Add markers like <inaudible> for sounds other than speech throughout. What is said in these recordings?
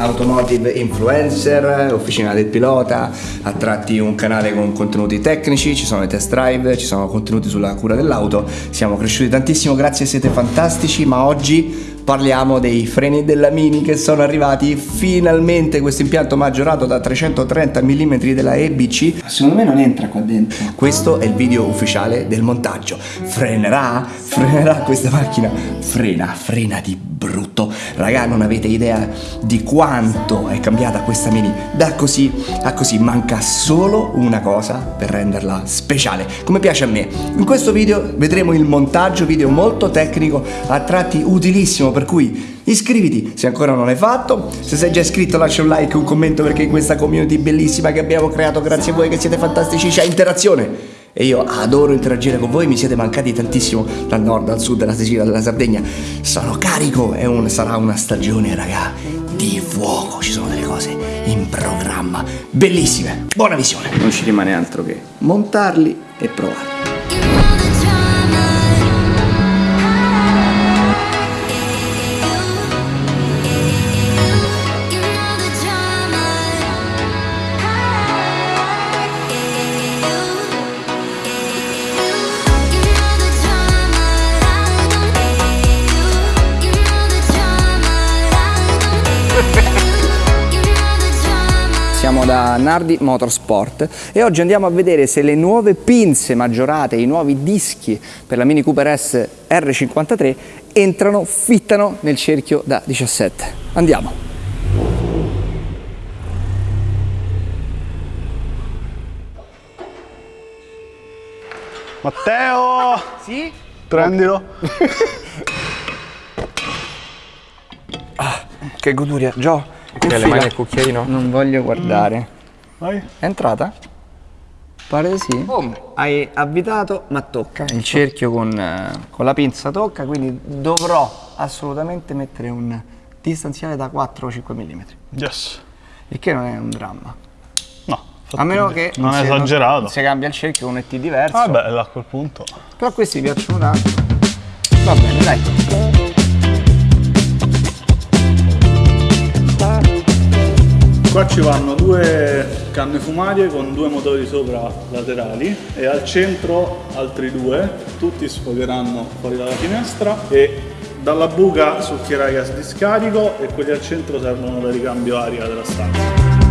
automotive influencer, officina del pilota, a tratti un canale con contenuti tecnici, ci sono i test drive, ci sono contenuti sulla cura dell'auto, siamo cresciuti tantissimo, grazie siete fantastici, ma oggi parliamo dei freni della Mini che sono arrivati finalmente. Questo impianto maggiorato da 330 mm della EBC secondo me non entra qua dentro. Questo è il video ufficiale del montaggio. Frenerà? Frenerà questa macchina? Frena frena di brutto. Raga non avete idea di quanto è cambiata questa Mini. Da così a così manca solo una cosa per renderla speciale come piace a me. In questo video vedremo il montaggio video molto tecnico a tratti utilissimo per cui iscriviti se ancora non l'hai fatto, se sei già iscritto lascia un like, un commento perché in questa community bellissima che abbiamo creato grazie a voi che siete fantastici c'è interazione e io adoro interagire con voi, mi siete mancati tantissimo dal nord, dal sud, dalla Sicilia, dalla Sardegna. Sono carico e un, sarà una stagione, raga, di fuoco. Ci sono delle cose in programma bellissime. Buona visione. Non ci rimane altro che montarli e provarli. Siamo da Nardi Motorsport e oggi andiamo a vedere se le nuove pinze maggiorate, i nuovi dischi per la Mini Cooper S R53 entrano, fittano nel cerchio da 17. Andiamo! Matteo! Sì? Prendilo. <laughs> ah, che goduria, Gio! Che le mani al cucchiaino? Non voglio guardare. Vai. È entrata? Pare di sì. Boom. Hai avvitato, ma tocca. Il cerchio con, eh, con, la pinza tocca, quindi dovrò assolutamente mettere un distanziale da 4 o 5 mm. Yes. Il che non è un dramma. No. A meno che non è esagerato. se cambia il cerchio con un ET diverso. Vabbè, ah, a quel punto. Però questi piacciono tanto. Va bene, dai. Qua ci vanno due canne fumarie con due motori sopra laterali e al centro altri due, tutti sfogheranno fuori dalla finestra e dalla buca succhierà gas di scarico e quelli al centro servono da ricambio aria della stanza.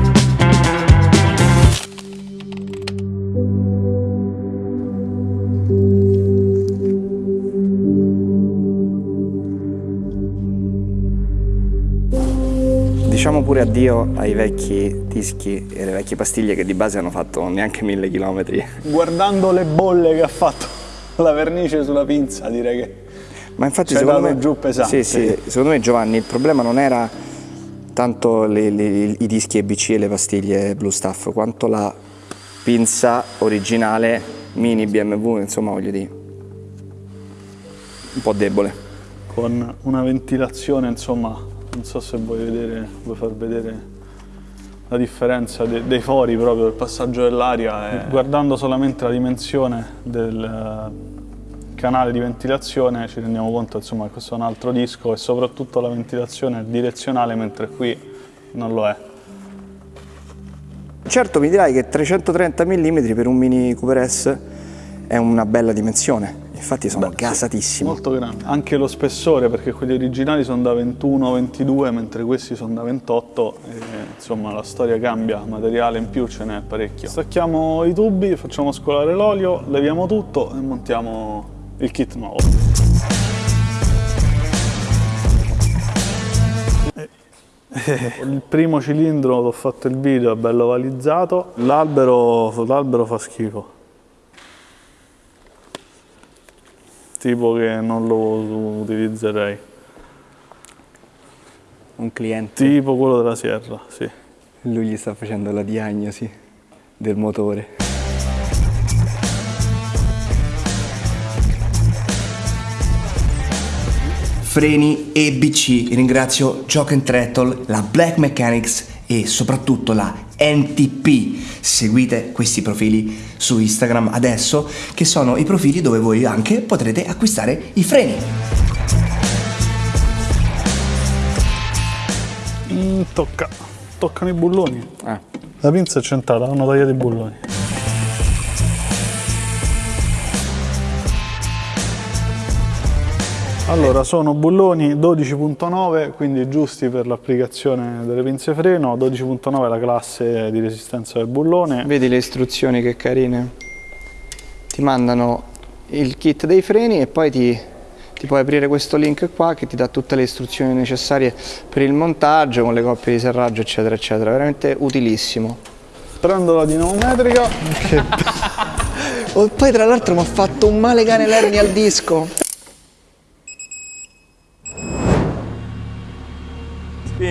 Pure addio ai vecchi dischi e alle vecchie pastiglie che di base hanno fatto neanche mille chilometri. Guardando le bolle che ha fatto la vernice sulla pinza direi che ma infatti secondo me, giù pesante. Sì, sì, secondo me Giovanni il problema non era tanto le, le, i dischi EBC e le pastiglie Blue Stuff quanto la pinza originale mini BMW, insomma voglio dire, un po' debole. Con una ventilazione insomma non so se vuoi, vedere, vuoi far vedere la differenza de, dei fori proprio, del passaggio dell'aria guardando solamente la dimensione del eh, canale di ventilazione ci rendiamo conto insomma, che questo è un altro disco e soprattutto la ventilazione è direzionale mentre qui non lo è. Certo mi dirai che 330 mm per un Mini Cooper S è una bella dimensione, Infatti sono Beh, gasatissimi. Molto grande. Anche lo spessore, perché quelli originali sono da 21-22, mentre questi sono da 28. E, insomma, la storia cambia, materiale in più ce n'è parecchio. Stacchiamo i tubi, facciamo scolare l'olio, leviamo tutto e montiamo il kit nuovo. <laughs> Il primo cilindro, ho fatto il video, è bello ovalizzato. L'albero fa schifo. Tipo che non lo utilizzerei. Un cliente? Tipo quello della Sierra, sì. Lui gli sta facendo la diagnosi del motore. freni EBC. Ringrazio Jock and Trettle, la Black Mechanics e soprattutto la NTP. Seguite questi profili su Instagram adesso, che sono i profili dove voi anche potrete acquistare i freni. Mm, tocca. Toccano i bulloni. Ah. La pinza è centrata, hanno tagliato i bulloni. Allora, sono bulloni 12.9, quindi giusti per l'applicazione delle pinze freno, 12.9 è la classe di resistenza del bullone. Vedi le istruzioni che carine? Ti mandano il kit dei freni e poi ti, ti puoi aprire questo link qua che ti dà tutte le istruzioni necessarie per il montaggio con le coppie di serraggio eccetera eccetera, veramente utilissimo. Prendo la dinamometrica, che <laughs> Oh, poi tra l'altro mi ha fatto un male cane l'ernia al disco.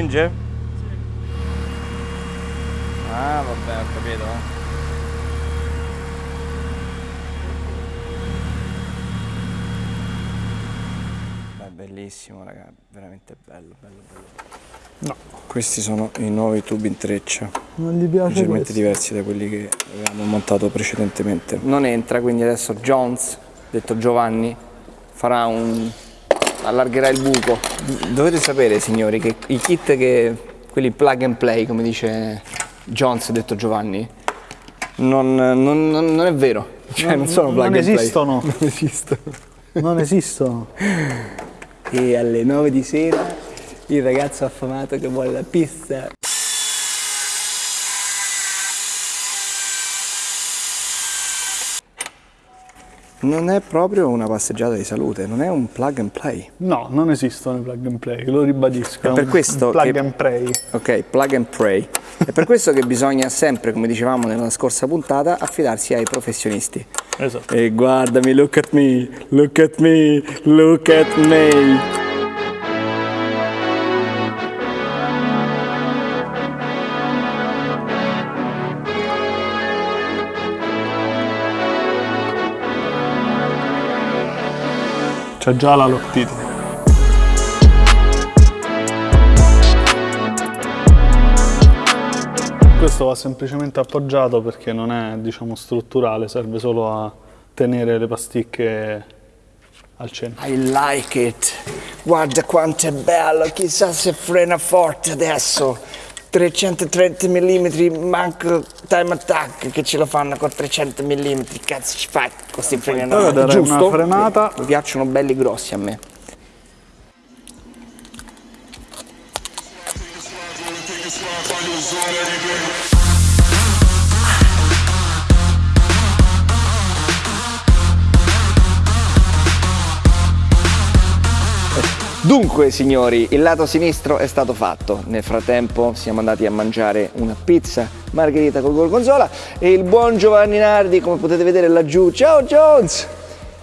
Spinge? Ah vabbè, ho capito. Beh, bellissimo raga, veramente bello, bello, bello. no, Questi sono i nuovi tubi in treccia, non gli piace leggermente questo. diversi da quelli che avevamo montato precedentemente. Non entra, quindi adesso Jones, detto Giovanni, farà un... allargherà il buco. Dovete sapere, signori, che i kit che... quelli plug and play, come dice Jones, detto Giovanni, non, non- non- non è vero. Cioè, non, sono plug non and play. esistono. <laughs> Non esistono. Non esistono. E alle 9 di sera il ragazzo affamato che vuole la pizza. Non è proprio una passeggiata di salute, non è un plug and play. No, non esistono i plug and play, lo ribadisco. È per questo plug che- and play. Ok, plug and pray. È per questo che bisogna sempre, come dicevamo nella scorsa puntata, affidarsi ai professionisti. Esatto. E guardami, look at me, look at me, look at me. C'è già la Loctite. Questo va semplicemente appoggiato perché non è diciamo strutturale, serve solo a tenere le pasticche al centro. I like it. Guarda quanto è bello, chissà se frena forte adesso. 330 mm, manco time attack che ce lo fanno con 300 mm. Cazzo ci fai normali, dare giusto? una frenata. Mi piacciono belli grossi a me. Dunque signori, il lato sinistro è stato fatto. Nel frattempo siamo andati a mangiare una pizza margherita col gorgonzola e il buon Giovanni Nardi, come potete vedere laggiù, ciao Jones!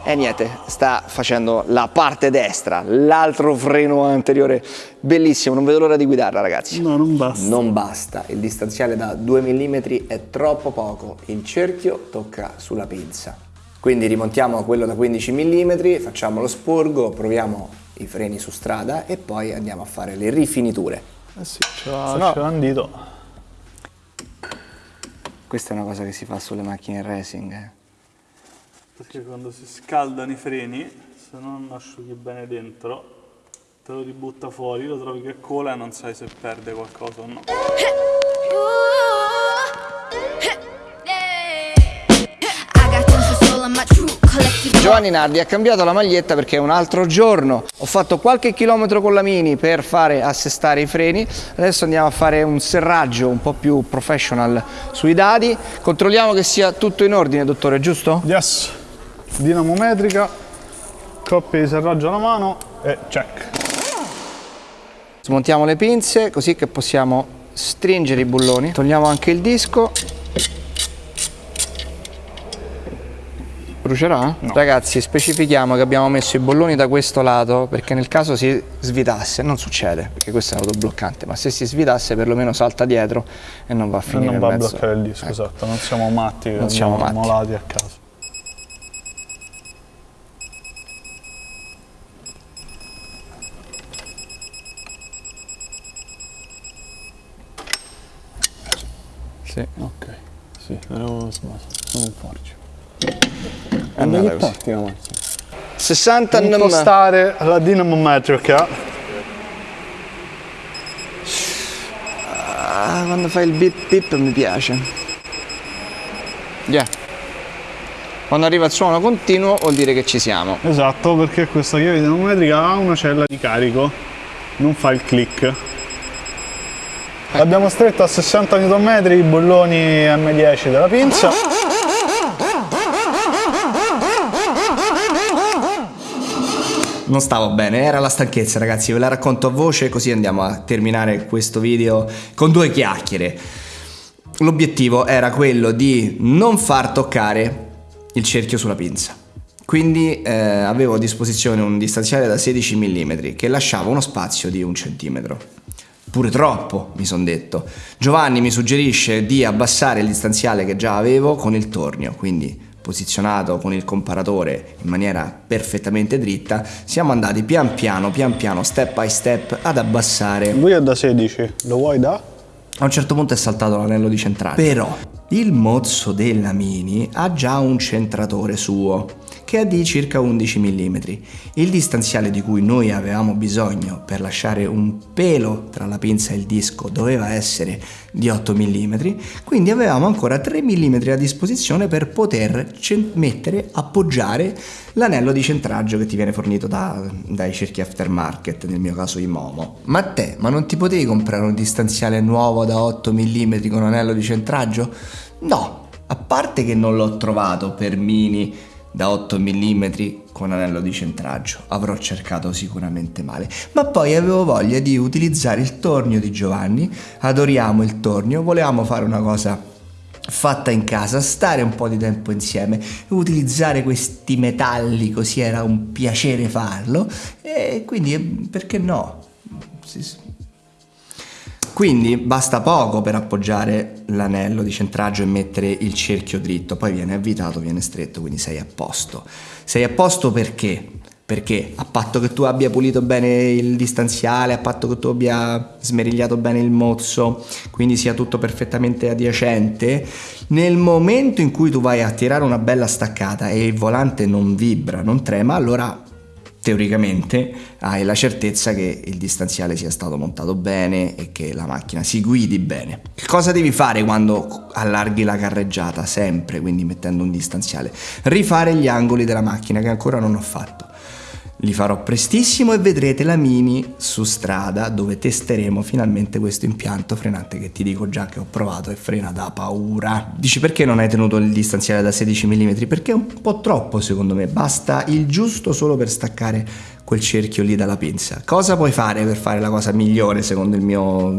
E niente, sta facendo la parte destra, l'altro freno anteriore, bellissimo, non vedo l'ora di guidarla ragazzi. No, non basta. Non basta, il distanziale da 2 mm è troppo poco, il cerchio tocca sulla pinza. Quindi rimontiamo quello da 15 mm, facciamo lo sporgo, proviamo i freni su strada e poi andiamo a fare le rifiniture. Eh sì, ce l'ha, no- un dito. Questa è una cosa che si fa sulle macchine racing. eh. Perché quando si scaldano i freni, se non asciughi bene dentro, te lo ributta fuori, lo trovi che cola e non sai se perde qualcosa o no. Giovanni Nardi ha cambiato la maglietta perché è un altro giorno. Ho fatto qualche chilometro con la Mini per fare assestare i freni. Adesso andiamo a fare un serraggio un po' più professional sui dadi. Controlliamo che sia tutto in ordine, dottore, giusto? Yes, dinamometrica, coppia di serraggio alla mano e check. Smontiamo le pinze così che possiamo stringere i bulloni. Togliamo anche il disco. Brucerà? No. Ragazzi specifichiamo che abbiamo messo i bolloni da questo lato perché nel caso si svitasse, non succede perché questo è un autobloccante, ma se si svitasse perlomeno salta dietro e non va a finire Non va a bloccare il disco, ecco. esatto, non siamo matti, non siamo matti. molati a caso. Sì. Ok, sì, era uno smasso, non un forcio. È andata così. porti la macchina? 60 nm. Impostare la dinamometrica. Ah, quando fai il bip bip mi piace. Yeah. Quando arriva il suono continuo vuol dire che ci siamo. Esatto, perché questa chiave dinamometrica ha una cella di carico, non fa il click. L'abbiamo stretto a 60 Nm, i bolloni M10 della pinza. Non stavo bene, era la stanchezza ragazzi, ve la racconto a voce così andiamo a terminare questo video con due chiacchiere. L'obiettivo era quello di non far toccare il cerchio sulla pinza. Quindi eh, avevo a disposizione un distanziale da 16 mm che lasciava uno spazio di un centimetro. Pure troppo, mi sono detto. Giovanni mi suggerisce di abbassare il distanziale che già avevo con il tornio, quindi posizionato con il comparatore in maniera perfettamente dritta, siamo andati pian piano, pian piano, step by step ad abbassare. Lui è da 16, lo vuoi da? A un certo punto è saltato l'anello di centrale. Però il mozzo della Mini ha già un centratore suo che è di circa 11 mm. Il distanziale di cui noi avevamo bisogno per lasciare un pelo tra la pinza e il disco doveva essere di 8 mm, quindi avevamo ancora 3 mm a disposizione per poter mettere, appoggiare l'anello di centraggio che ti viene fornito da, dai cerchi aftermarket, nel mio caso i Momo. Ma te, ma non ti potevi comprare un distanziale nuovo da 8 mm con anello di centraggio? No, a parte che non l'ho trovato per mini da 8 mm con anello di centraggio. Avrò cercato sicuramente male. Ma poi avevo voglia di utilizzare il tornio di Giovanni. Adoriamo il tornio, volevamo fare una cosa fatta in casa, stare un po' di tempo insieme, utilizzare questi metalli così era un piacere farlo e quindi eh, perché no? Sì. Quindi basta poco per appoggiare l'anello di centraggio e mettere il cerchio dritto, poi viene avvitato, viene stretto, quindi sei a posto. Sei a posto perché? Perché a patto che tu abbia pulito bene il distanziale, a patto che tu abbia smerigliato bene il mozzo, quindi sia tutto perfettamente adiacente, nel momento in cui tu vai a tirare una bella staccata e il volante non vibra, non trema, allora teoricamente hai la certezza che il distanziale sia stato montato bene e che la macchina si guidi bene. Che cosa devi fare quando allarghi la carreggiata? Sempre, quindi mettendo un distanziale. Rifare gli angoli della macchina che ancora non ho fatto. Li farò prestissimo e vedrete la Mini su strada dove testeremo finalmente questo impianto frenante che ti dico già che ho provato e frena da paura. Dici perché non hai tenuto il distanziale da 16 mm? Perché è un po' troppo secondo me, basta il giusto solo per staccare quel cerchio lì dalla pinza. Cosa puoi fare per fare la cosa migliore secondo il mio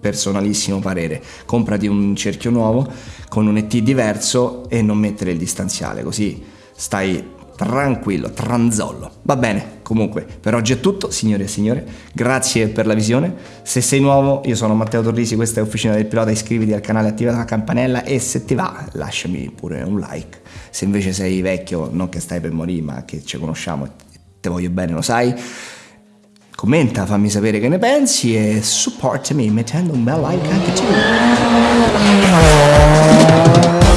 personalissimo parere? Comprati un cerchio nuovo con un ET diverso e non mettere il distanziale, così stai tranquillo, tranzollo. Va bene, comunque, per oggi è tutto, signore e signore. Grazie per la visione. Se sei nuovo, io sono Matteo Torrisi, questa è Officina del Pilota, iscriviti al canale, attiva la campanella e se ti va, lasciami pure un like. Se invece sei vecchio, non che stai per morire, ma che ci conosciamo e te voglio bene, lo sai. Commenta, fammi sapere che ne pensi e support me mettendo un bel like anche tu.